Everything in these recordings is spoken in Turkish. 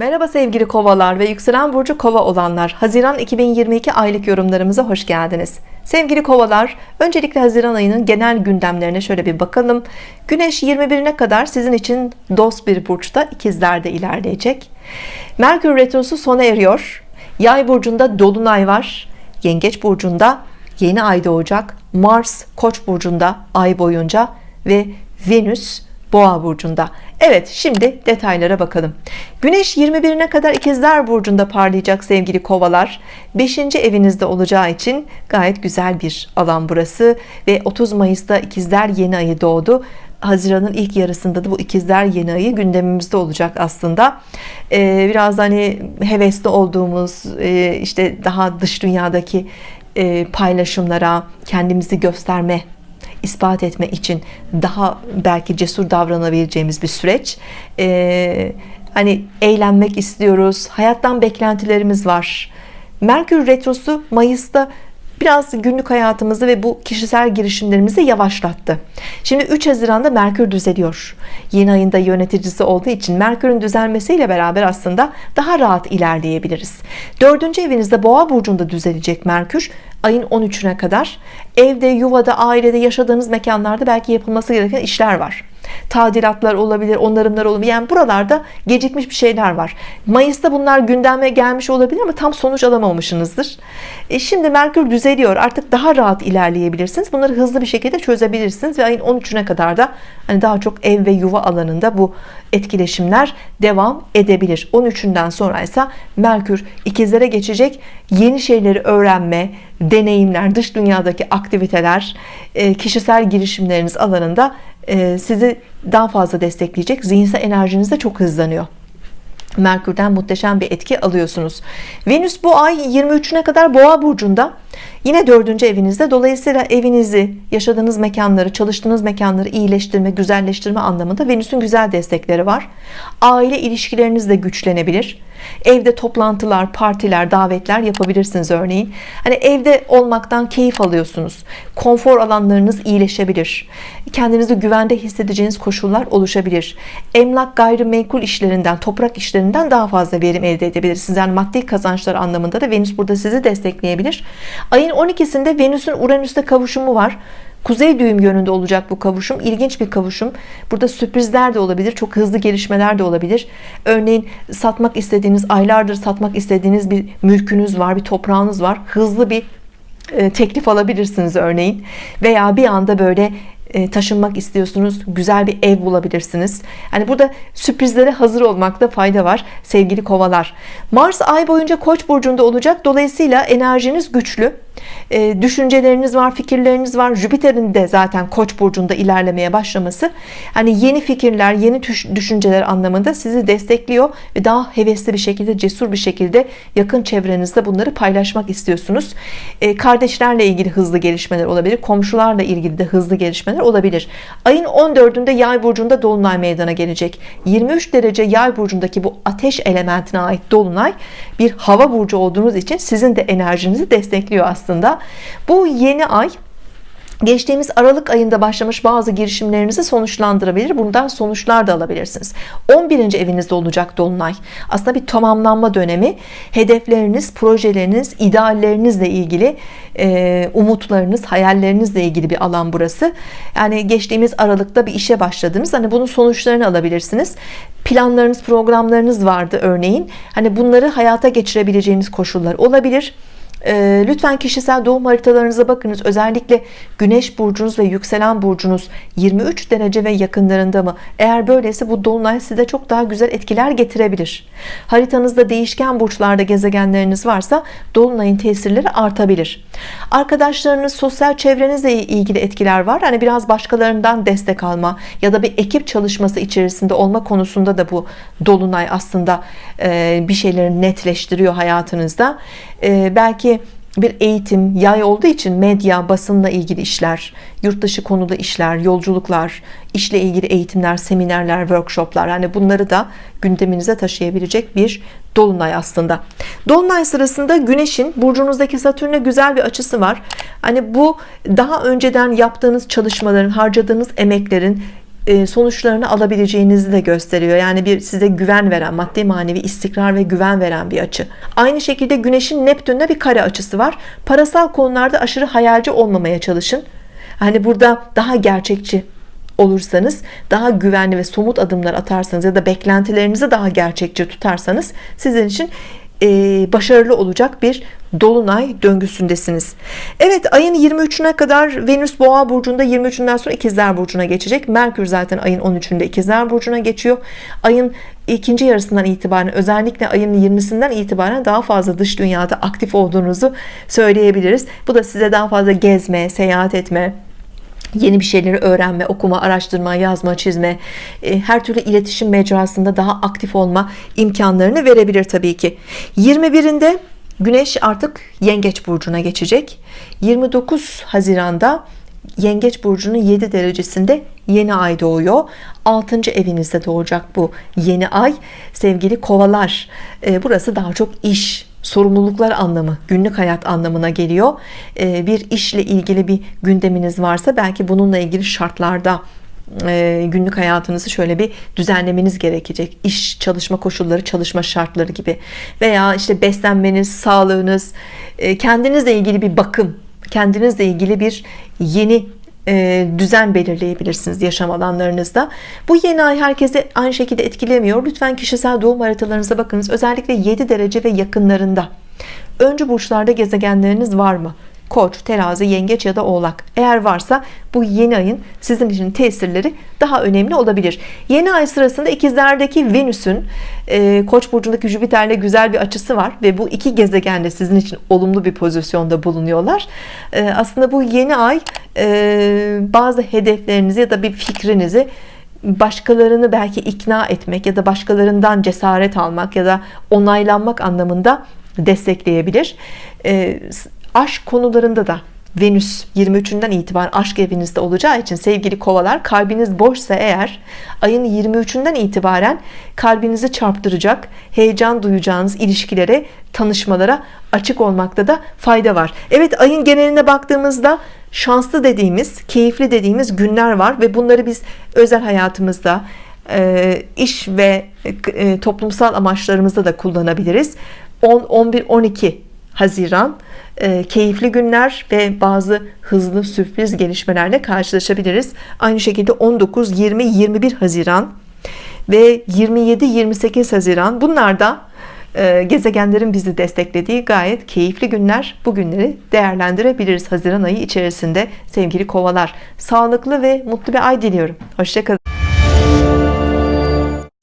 Merhaba sevgili kovalar ve yükselen burcu kova olanlar. Haziran 2022 aylık yorumlarımıza hoş geldiniz. Sevgili kovalar öncelikle Haziran ayının genel gündemlerine şöyle bir bakalım. Güneş 21'ine kadar sizin için dost bir burçta ikizlerde ilerleyecek. Merkür Retrosu sona eriyor. Yay burcunda Dolunay var. Yengeç burcunda yeni ay doğacak. Mars Koç burcunda ay boyunca ve Venüs Boğa burcunda Evet şimdi detaylara bakalım. Güneş 21'ine kadar ikizler burcunda parlayacak sevgili kovalar. 5. evinizde olacağı için gayet güzel bir alan burası. Ve 30 Mayıs'ta ikizler yeni ayı doğdu. Haziran'ın ilk yarısında da bu ikizler yeni ayı gündemimizde olacak aslında. Ee, biraz hani hevesli olduğumuz e, işte daha dış dünyadaki e, paylaşımlara kendimizi gösterme ispat etme için daha belki cesur davranabileceğimiz bir süreç. Ee, hani eğlenmek istiyoruz hayattan beklentilerimiz var. Merkür Retrosu Mayıs'ta biraz günlük hayatımızı ve bu kişisel girişimlerimizi yavaşlattı. Şimdi 3 Haziran'da Merkür düzeliyor. Yeni ayında yöneticisi olduğu için Merkür'ün düzelmesiyle beraber aslında daha rahat ilerleyebiliriz. Dördüncü evinizde boğa burcunda düzelecek Merkür ayın 13'üne kadar. Evde yuvada ailede yaşadığınız mekanlarda belki yapılması gereken işler var tadilatlar olabilir onarımlar olabilir. Yani buralarda gecikmiş bir şeyler var. Mayıs'ta bunlar gündeme gelmiş olabilir ama tam sonuç alamamışsınızdır. E şimdi Merkür düzeliyor. Artık daha rahat ilerleyebilirsiniz. Bunları hızlı bir şekilde çözebilirsiniz ve ayın 13'üne kadar da hani daha çok ev ve yuva alanında bu etkileşimler devam edebilir. 13'ünden sonra ise Merkür ikizlere geçecek. Yeni şeyleri öğrenme deneyimler dış dünyadaki aktiviteler e, kişisel girişimleriniz alanında sizi daha fazla destekleyecek. Zihinsel enerjiniz de çok hızlanıyor. Merkür'den muhteşem bir etki alıyorsunuz. Venüs bu ay 23'üne kadar boğa burcunda. Yine dördüncü evinizde. Dolayısıyla evinizi yaşadığınız mekanları çalıştığınız mekanları iyileştirme güzelleştirme anlamında Venüs'ün güzel destekleri var. Aile ilişkileriniz de güçlenebilir evde toplantılar partiler davetler yapabilirsiniz örneğin. Hani evde olmaktan keyif alıyorsunuz. Konfor alanlarınız iyileşebilir. Kendinizi güvende hissedeceğiniz koşullar oluşabilir. Emlak gayrimenkul işlerinden toprak işlerinden daha fazla verim elde edebilirsiniz. Yani maddi kazançlar anlamında da Venüs burada sizi destekleyebilir. Ayın 12'sinde Venüs'ün Uranüs'te kavuşumu var Kuzey düğüm yönünde olacak bu kavuşum. İlginç bir kavuşum. Burada sürprizler de olabilir çok hızlı gelişmeler de olabilir. Örneğin satmak istediğiniz aylardır satmak istediğiniz bir mülkünüz var bir toprağınız var. Hızlı bir e, teklif alabilirsiniz örneğin. Veya bir anda böyle taşınmak istiyorsunuz güzel bir ev bulabilirsiniz. Yani burada sürprizlere hazır olmakta fayda var sevgili kovalar. Mars ay boyunca koç burcunda olacak. Dolayısıyla enerjiniz güçlü. E, düşünceleriniz var fikirleriniz var. Jüpiter'in de zaten koç burcunda ilerlemeye başlaması hani yeni fikirler yeni düşünceler anlamında sizi destekliyor ve daha hevesli bir şekilde cesur bir şekilde yakın çevrenizde bunları paylaşmak istiyorsunuz. E, kardeşlerle ilgili hızlı gelişmeler olabilir komşularla ilgili de hızlı gelişmeler olabilir. Ayın 14'ünde yay burcunda dolunay meydana gelecek. 23 derece yay burcundaki bu ateş elementine ait dolunay bir hava burcu olduğunuz için sizin de enerjinizi destekliyor aslında. Bu yeni ay geçtiğimiz Aralık ayında başlamış bazı girişimlerinizi sonuçlandırabilir bundan sonuçlar da alabilirsiniz. 11. evinizde olacak Dolunay. Aslında bir tamamlanma dönemi. Hedefleriniz projeleriniz ideallerinizle ilgili e, umutlarınız hayallerinizle ilgili bir alan burası. Yani geçtiğimiz Aralık'ta bir işe başladınız. Hani bunun sonuçlarını alabilirsiniz. Planlarınız programlarınız vardı örneğin. Hani bunları hayata geçirebileceğiniz koşullar olabilir e, lütfen kişisel doğum haritalarınıza bakınız. Özellikle Güneş burcunuz ve yükselen burcunuz 23 derece ve yakınlarında mı? Eğer böyleyse bu dolunay size çok daha güzel etkiler getirebilir. Haritanızda değişken burçlarda gezegenleriniz varsa dolunayın tesirleri artabilir. Arkadaşlarınız sosyal çevrenizle ilgili etkiler var. Hani biraz başkalarından destek alma ya da bir ekip çalışması içerisinde olma konusunda da bu dolunay aslında e, bir şeyleri netleştiriyor hayatınızda e, belki bir eğitim yay olduğu için medya basınla ilgili işler yurt dışı konuda işler yolculuklar işle ilgili eğitimler seminerler workshoplar yani bunları da gündeminize taşıyabilecek bir dolunay aslında. Dolunay sırasında güneşin burcunuzdaki satürne güzel bir açısı var. Hani bu daha önceden yaptığınız çalışmaların harcadığınız emeklerin sonuçlarını alabileceğinizi de gösteriyor. Yani bir size güven veren, maddi manevi istikrar ve güven veren bir açı. Aynı şekilde Güneş'in Neptün'le bir kare açısı var. Parasal konularda aşırı hayalci olmamaya çalışın. Hani burada daha gerçekçi olursanız daha güvenli ve somut adımlar atarsanız ya da beklentilerinizi daha gerçekçi tutarsanız sizin için e, başarılı olacak bir dolunay döngüsündesiniz. Evet ayın 23'üne kadar Venüs boğa burcunda 23'ünden sonra ikizler burcuna geçecek. Merkür zaten ayın 13'ünde ikizler burcuna geçiyor. Ayın ikinci yarısından itibaren özellikle ayın 20'sinden itibaren daha fazla dış dünyada aktif olduğunuzu söyleyebiliriz. Bu da size daha fazla gezme seyahat etme yeni bir şeyleri öğrenme, okuma, araştırma, yazma, çizme, e, her türlü iletişim mecrasında daha aktif olma imkanlarını verebilir tabii ki. 21'inde Güneş artık Yengeç burcuna geçecek. 29 Haziran'da Yengeç burcunun 7 derecesinde yeni ay doğuyor. 6. evinizde doğacak bu yeni ay. Sevgili kovalar, e, burası daha çok iş, sorumluluklar anlamı günlük hayat anlamına geliyor. Ee, bir işle ilgili bir gündeminiz varsa belki bununla ilgili şartlarda e, günlük hayatınızı şöyle bir düzenlemeniz gerekecek. İş çalışma koşulları çalışma şartları gibi. Veya işte beslenmeniz sağlığınız e, kendinizle ilgili bir bakım kendinizle ilgili bir yeni düzen belirleyebilirsiniz yaşam alanlarınızda. Bu yeni ay herkese aynı şekilde etkilemiyor. Lütfen kişisel doğum haritalarınıza bakınız. Özellikle 7 derece ve yakınlarında. Öncü burçlarda gezegenleriniz var mı Koç, terazi, yengeç ya da oğlak. Eğer varsa bu yeni ayın sizin için tesirleri daha önemli olabilir. Yeni ay sırasında ikizlerdeki Venüs'ün e, Koç burcundaki Jüpiter'le güzel bir açısı var ve bu iki gezegen de sizin için olumlu bir pozisyonda bulunuyorlar. E, aslında bu yeni ay e, bazı hedeflerinizi ya da bir fikrinizi başkalarını belki ikna etmek ya da başkalarından cesaret almak ya da onaylanmak anlamında destekleyebilir. E, aşk konularında da Venüs 23'ünden itibaren aşk evinizde olacağı için sevgili kovalar kalbiniz boşsa eğer ayın 23'ünden itibaren kalbinizi çarptıracak heyecan duyacağınız ilişkilere tanışmalara açık olmakta da fayda var. Evet ayın geneline baktığımızda şanslı dediğimiz keyifli dediğimiz günler var ve bunları biz özel hayatımızda iş ve toplumsal amaçlarımızda da kullanabiliriz. 10 11 12 Haziran. E, keyifli günler ve bazı hızlı sürpriz gelişmelerle karşılaşabiliriz. Aynı şekilde 19 20 21 Haziran ve 27 28 Haziran. Bunlar da e, gezegenlerin bizi desteklediği gayet keyifli günler. Bu günleri değerlendirebiliriz Haziran ayı içerisinde sevgili kovalar. Sağlıklı ve mutlu bir ay diliyorum. Hoşçakalın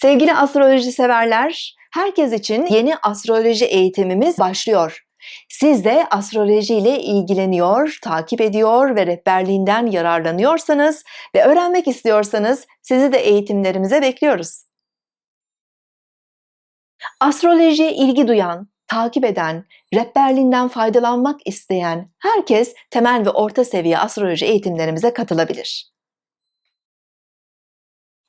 sevgili astroloji severler herkes için yeni astroloji eğitimimiz başlıyor siz de astroloji ile ilgileniyor, takip ediyor ve rehberliğinden yararlanıyorsanız ve öğrenmek istiyorsanız sizi de eğitimlerimize bekliyoruz. Astrolojiye ilgi duyan, takip eden, rehberliğinden faydalanmak isteyen herkes temel ve orta seviye astroloji eğitimlerimize katılabilir.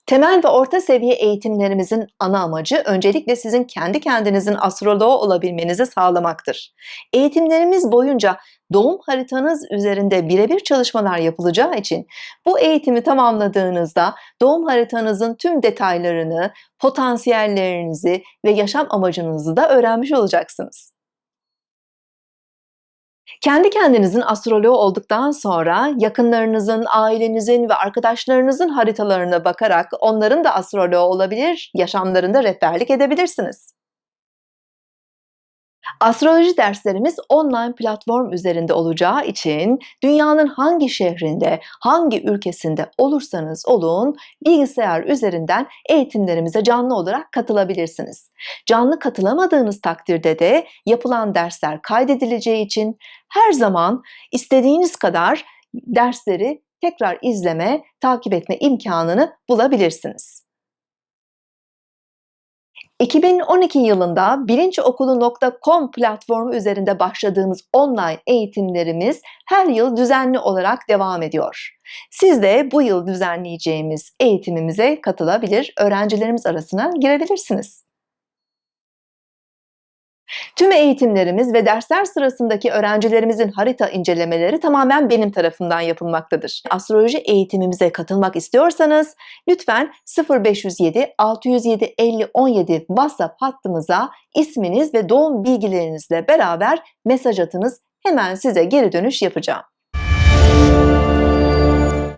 Temel ve orta seviye eğitimlerimizin ana amacı öncelikle sizin kendi kendinizin astroloğu olabilmenizi sağlamaktır. Eğitimlerimiz boyunca doğum haritanız üzerinde birebir çalışmalar yapılacağı için bu eğitimi tamamladığınızda doğum haritanızın tüm detaylarını, potansiyellerinizi ve yaşam amacınızı da öğrenmiş olacaksınız. Kendi kendinizin astroloğu olduktan sonra yakınlarınızın, ailenizin ve arkadaşlarınızın haritalarına bakarak onların da astroloğu olabilir, yaşamlarında rehberlik edebilirsiniz. Astroloji derslerimiz online platform üzerinde olacağı için dünyanın hangi şehrinde, hangi ülkesinde olursanız olun bilgisayar üzerinden eğitimlerimize canlı olarak katılabilirsiniz. Canlı katılamadığınız takdirde de yapılan dersler kaydedileceği için her zaman istediğiniz kadar dersleri tekrar izleme, takip etme imkanını bulabilirsiniz. 2012 yılında bilinçokulu.com platformu üzerinde başladığımız online eğitimlerimiz her yıl düzenli olarak devam ediyor. Siz de bu yıl düzenleyeceğimiz eğitimimize katılabilir, öğrencilerimiz arasına girebilirsiniz. Tüm eğitimlerimiz ve dersler sırasındaki öğrencilerimizin harita incelemeleri tamamen benim tarafından yapılmaktadır. Astroloji eğitimimize katılmak istiyorsanız lütfen 0507 607 50 17 WhatsApp hattımıza isminiz ve doğum bilgilerinizle beraber mesaj atınız. Hemen size geri dönüş yapacağım.